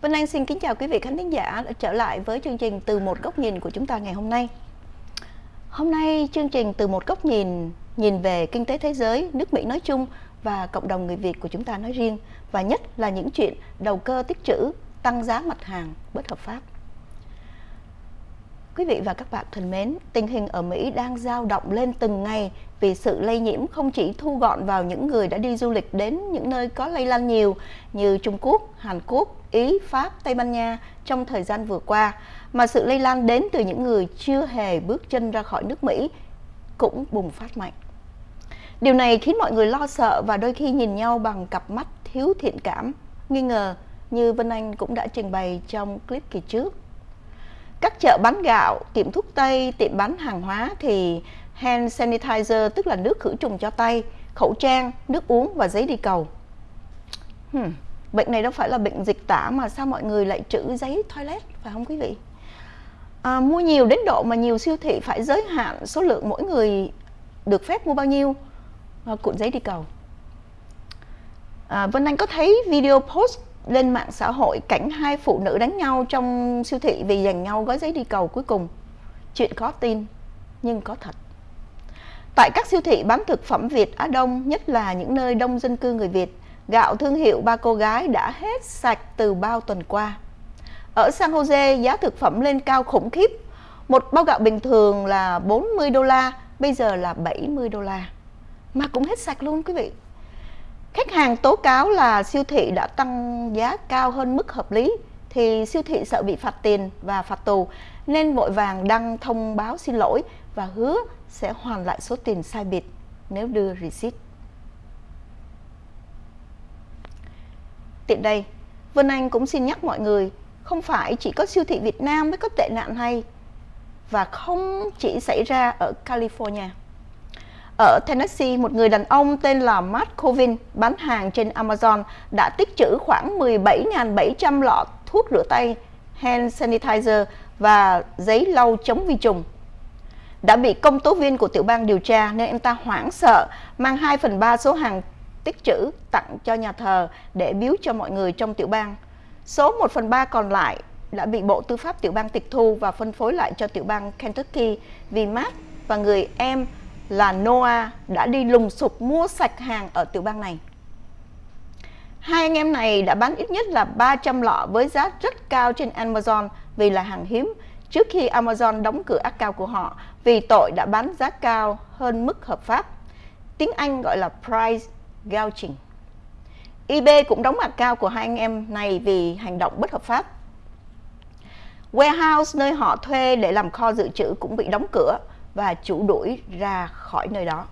Vân Anh xin kính chào quý vị khán thính giả đã trở lại với chương trình Từ một góc nhìn của chúng ta ngày hôm nay. Hôm nay chương trình Từ một góc nhìn nhìn về kinh tế thế giới, nước Mỹ nói chung và cộng đồng người Việt của chúng ta nói riêng và nhất là những chuyện đầu cơ tích trữ, tăng giá mặt hàng bất hợp pháp. Quý vị và các bạn thân mến, tình hình ở Mỹ đang dao động lên từng ngày vì sự lây nhiễm không chỉ thu gọn vào những người đã đi du lịch đến những nơi có lây lan nhiều như Trung Quốc, Hàn Quốc, Ý, Pháp, Tây Ban Nha trong thời gian vừa qua, mà sự lây lan đến từ những người chưa hề bước chân ra khỏi nước Mỹ cũng bùng phát mạnh. Điều này khiến mọi người lo sợ và đôi khi nhìn nhau bằng cặp mắt thiếu thiện cảm, nghi ngờ như Vân Anh cũng đã trình bày trong clip kỳ trước. Các chợ bán gạo, tiệm thuốc tây, tiệm bán hàng hóa thì hand sanitizer tức là nước khử trùng cho tay, khẩu trang, nước uống và giấy đi cầu. Hmm, bệnh này đâu phải là bệnh dịch tả mà sao mọi người lại trữ giấy toilet phải không quý vị? À, mua nhiều đến độ mà nhiều siêu thị phải giới hạn số lượng mỗi người được phép mua bao nhiêu à, cuộn giấy đi cầu. À, Vân Anh có thấy video post lên mạng xã hội cảnh hai phụ nữ đánh nhau trong siêu thị vì giành nhau gói giấy đi cầu cuối cùng. Chuyện khó tin nhưng có thật. Tại các siêu thị bán thực phẩm Việt Á Đông, nhất là những nơi đông dân cư người Việt, gạo thương hiệu ba cô gái đã hết sạch từ bao tuần qua. Ở San Jose, giá thực phẩm lên cao khủng khiếp. Một bao gạo bình thường là 40 đô la, bây giờ là 70 đô la. Mà cũng hết sạch luôn quý vị. Khách hàng tố cáo là siêu thị đã tăng giá cao hơn mức hợp lý thì siêu thị sợ bị phạt tiền và phạt tù nên vội vàng đăng thông báo xin lỗi và hứa sẽ hoàn lại số tiền sai biệt nếu đưa receipt. Tiện đây, Vân Anh cũng xin nhắc mọi người, không phải chỉ có siêu thị Việt Nam mới có tệ nạn hay và không chỉ xảy ra ở California. Ở Tennessee, một người đàn ông tên là Matt Covin bán hàng trên Amazon đã tích trữ khoảng 17.700 lọ thuốc rửa tay, hand sanitizer và giấy lau chống vi trùng. Đã bị công tố viên của tiểu bang điều tra nên anh ta hoảng sợ mang 2 phần 3 số hàng tích trữ tặng cho nhà thờ để biếu cho mọi người trong tiểu bang. Số 1 phần 3 còn lại đã bị Bộ Tư pháp tiểu bang tịch thu và phân phối lại cho tiểu bang Kentucky vì Matt và người em là Noah đã đi lùng sục mua sạch hàng ở tiểu bang này. Hai anh em này đã bán ít nhất là 300 lọ với giá rất cao trên Amazon vì là hàng hiếm, trước khi Amazon đóng cửa account của họ, vì tội đã bán giá cao hơn mức hợp pháp. Tiếng Anh gọi là price gouging. eBay cũng đóng account của hai anh em này vì hành động bất hợp pháp. Warehouse nơi họ thuê để làm kho dự trữ cũng bị đóng cửa và chủ đuổi ra khỏi nơi đó.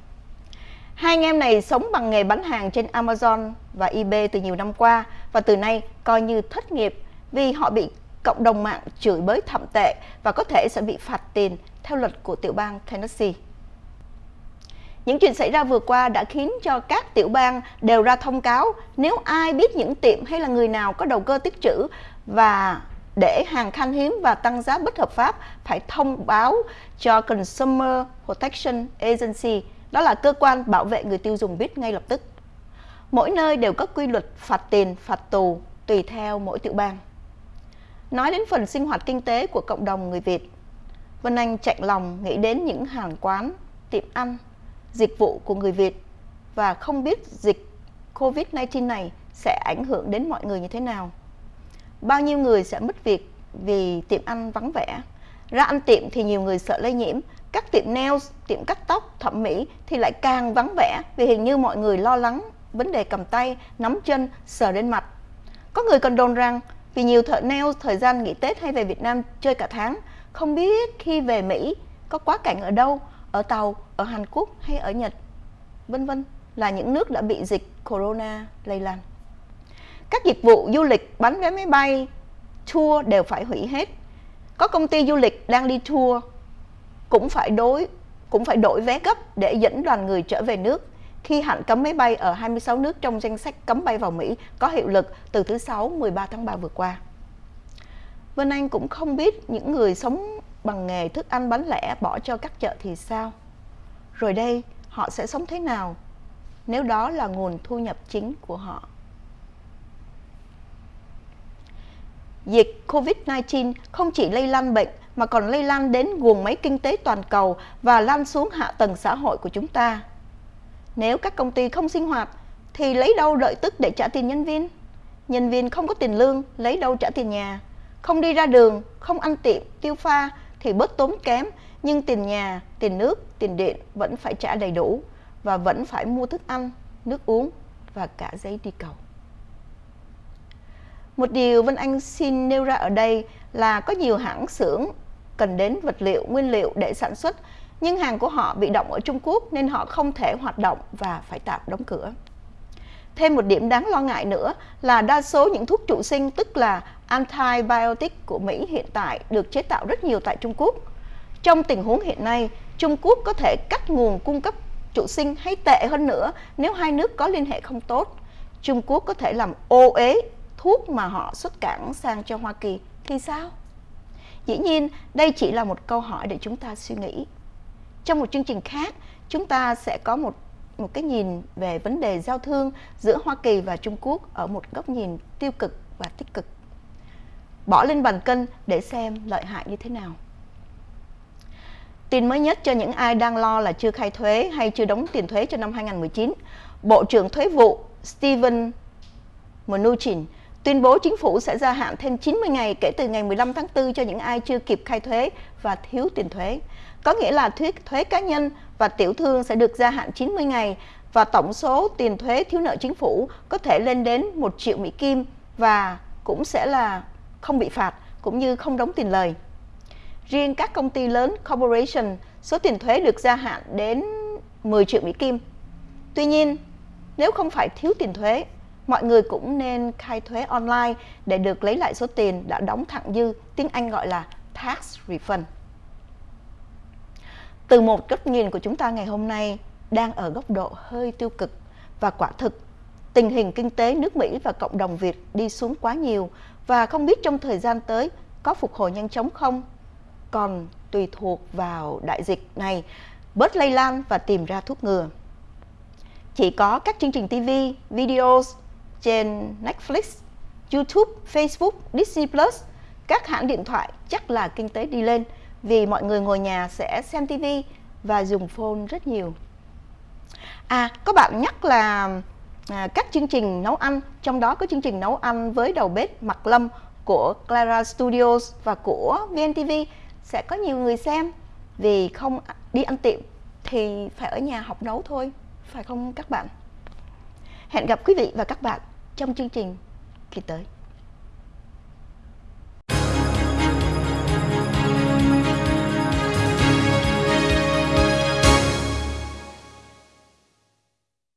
Hai anh em này sống bằng nghề bán hàng trên Amazon và eBay từ nhiều năm qua và từ nay coi như thất nghiệp vì họ bị cộng đồng mạng chửi bới thậm tệ và có thể sẽ bị phạt tiền theo luật của tiểu bang Tennessee. Những chuyện xảy ra vừa qua đã khiến cho các tiểu bang đều ra thông cáo nếu ai biết những tiệm hay là người nào có đầu cơ tích trữ và để hàng khan hiếm và tăng giá bất hợp pháp phải thông báo cho Consumer Protection Agency, đó là cơ quan bảo vệ người tiêu dùng biết ngay lập tức. Mỗi nơi đều có quy luật phạt tiền, phạt tù tùy theo mỗi tiểu bang. Nói đến phần sinh hoạt kinh tế của cộng đồng người Việt, Vân Anh chạy lòng nghĩ đến những hàng quán, tiệm ăn, dịch vụ của người Việt và không biết dịch Covid-19 này sẽ ảnh hưởng đến mọi người như thế nào. Bao nhiêu người sẽ mất việc vì tiệm ăn vắng vẻ. Ra ăn tiệm thì nhiều người sợ lây nhiễm. Các tiệm nails, tiệm cắt tóc, thẩm mỹ thì lại càng vắng vẻ vì hình như mọi người lo lắng vấn đề cầm tay, nắm chân, sờ lên mặt. Có người còn đồn rằng vì nhiều thợ nail thời gian nghỉ Tết hay về Việt Nam chơi cả tháng, không biết khi về Mỹ có quá cảnh ở đâu, ở Tàu, ở Hàn Quốc hay ở Nhật, vân vân là những nước đã bị dịch corona lây lan. Các dịch vụ du lịch bán vé máy bay, tour đều phải hủy hết. Có công ty du lịch đang đi tour cũng phải đối cũng phải đổi vé gấp để dẫn đoàn người trở về nước khi hạn cấm máy bay ở 26 nước trong danh sách cấm bay vào Mỹ có hiệu lực từ thứ Sáu 13 tháng 3 vừa qua. Vân Anh cũng không biết những người sống bằng nghề thức ăn bán lẻ bỏ cho các chợ thì sao. Rồi đây họ sẽ sống thế nào nếu đó là nguồn thu nhập chính của họ. Dịch COVID-19 không chỉ lây lan bệnh mà còn lây lan đến guồng máy kinh tế toàn cầu và lan xuống hạ tầng xã hội của chúng ta. Nếu các công ty không sinh hoạt thì lấy đâu đợi tức để trả tiền nhân viên? Nhân viên không có tiền lương, lấy đâu trả tiền nhà? Không đi ra đường, không ăn tiệm, tiêu pha thì bớt tốn kém, nhưng tiền nhà, tiền nước, tiền điện vẫn phải trả đầy đủ và vẫn phải mua thức ăn, nước uống và cả giấy đi cầu. Một điều Vân Anh xin nêu ra ở đây là có nhiều hãng xưởng cần đến vật liệu, nguyên liệu để sản xuất, nhưng hàng của họ bị động ở Trung Quốc nên họ không thể hoạt động và phải tạm đóng cửa. Thêm một điểm đáng lo ngại nữa là đa số những thuốc trụ sinh tức là antibiotic của Mỹ hiện tại được chế tạo rất nhiều tại Trung Quốc. Trong tình huống hiện nay, Trung Quốc có thể cắt nguồn cung cấp trụ sinh hay tệ hơn nữa nếu hai nước có liên hệ không tốt. Trung Quốc có thể làm ô ế thuốc mà họ xuất cảng sang cho Hoa Kỳ thì sao? Dĩ nhiên, đây chỉ là một câu hỏi để chúng ta suy nghĩ. Trong một chương trình khác, chúng ta sẽ có một một cái nhìn về vấn đề giao thương giữa Hoa Kỳ và Trung Quốc ở một góc nhìn tiêu cực và tích cực. Bỏ lên bàn cân để xem lợi hại như thế nào. Tin mới nhất cho những ai đang lo là chưa khai thuế hay chưa đóng tiền thuế cho năm 2019, Bộ trưởng Thuế vụ Steven Mnuchin tuyên bố chính phủ sẽ gia hạn thêm 90 ngày kể từ ngày 15 tháng 4 cho những ai chưa kịp khai thuế và thiếu tiền thuế. Có nghĩa là thuế, thuế cá nhân và tiểu thương sẽ được gia hạn 90 ngày và tổng số tiền thuế thiếu nợ chính phủ có thể lên đến 1 triệu Mỹ Kim và cũng sẽ là không bị phạt cũng như không đóng tiền lời. Riêng các công ty lớn corporation, số tiền thuế được gia hạn đến 10 triệu Mỹ Kim. Tuy nhiên, nếu không phải thiếu tiền thuế, mọi người cũng nên khai thuế online để được lấy lại số tiền đã đóng thặng dư, tiếng Anh gọi là tax refund. Từ một góc nhìn của chúng ta ngày hôm nay đang ở góc độ hơi tiêu cực và quả thực tình hình kinh tế nước Mỹ và cộng đồng Việt đi xuống quá nhiều và không biết trong thời gian tới có phục hồi nhanh chóng không còn tùy thuộc vào đại dịch này bớt lây lan và tìm ra thuốc ngừa. Chỉ có các chương trình TV, videos trên Netflix, YouTube, Facebook, Disney Plus, các hãng điện thoại chắc là kinh tế đi lên vì mọi người ngồi nhà sẽ xem TV và dùng phone rất nhiều. À, có bạn nhắc là à, các chương trình nấu ăn, trong đó có chương trình nấu ăn với đầu bếp Mạc Lâm của Clara Studios và của VNTV sẽ có nhiều người xem vì không đi ăn tiệm thì phải ở nhà học nấu thôi, phải không các bạn? Hẹn gặp quý vị và các bạn trong chương trình kỳ tới.